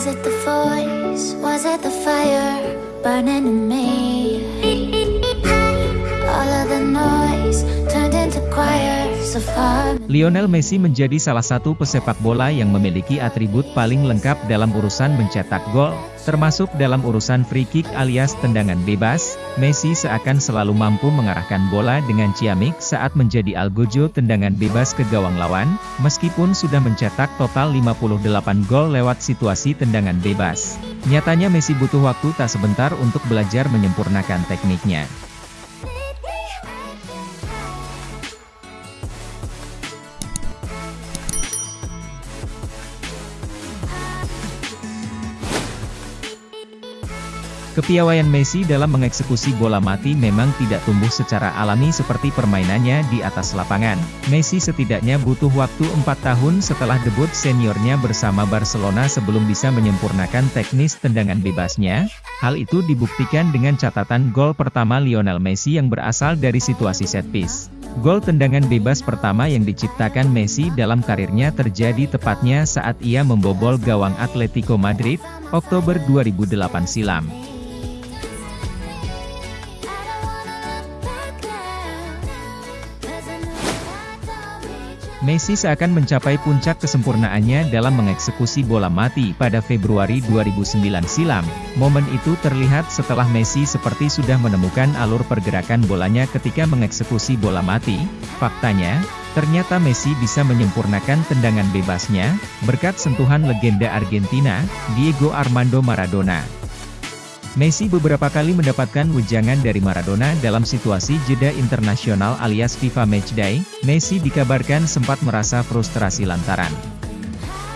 Was it the voice? Was it the fire burning in me? Lionel Messi menjadi salah satu pesepak bola yang memiliki atribut paling lengkap dalam urusan mencetak gol, termasuk dalam urusan free kick alias tendangan bebas. Messi seakan selalu mampu mengarahkan bola dengan ciamik saat menjadi algojo tendangan bebas ke gawang lawan, meskipun sudah mencetak total 58 gol lewat situasi tendangan bebas. Nyatanya Messi butuh waktu tak sebentar untuk belajar menyempurnakan tekniknya. Kepiawaian Messi dalam mengeksekusi bola mati memang tidak tumbuh secara alami seperti permainannya di atas lapangan. Messi setidaknya butuh waktu 4 tahun setelah debut seniornya bersama Barcelona sebelum bisa menyempurnakan teknis tendangan bebasnya. Hal itu dibuktikan dengan catatan gol pertama Lionel Messi yang berasal dari situasi set piece. Gol tendangan bebas pertama yang diciptakan Messi dalam karirnya terjadi tepatnya saat ia membobol gawang Atletico Madrid, Oktober 2008 silam. Messi seakan mencapai puncak kesempurnaannya dalam mengeksekusi bola mati pada Februari 2009 silam. Momen itu terlihat setelah Messi seperti sudah menemukan alur pergerakan bolanya ketika mengeksekusi bola mati. Faktanya, ternyata Messi bisa menyempurnakan tendangan bebasnya, berkat sentuhan legenda Argentina, Diego Armando Maradona. Messi beberapa kali mendapatkan wejangan dari Maradona dalam situasi jeda internasional alias FIFA Matchday, Messi dikabarkan sempat merasa frustrasi lantaran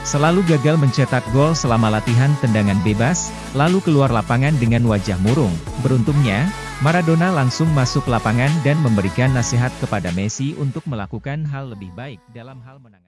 selalu gagal mencetak gol selama latihan tendangan bebas, lalu keluar lapangan dengan wajah murung. Beruntungnya, Maradona langsung masuk lapangan dan memberikan nasihat kepada Messi untuk melakukan hal lebih baik dalam hal menangani.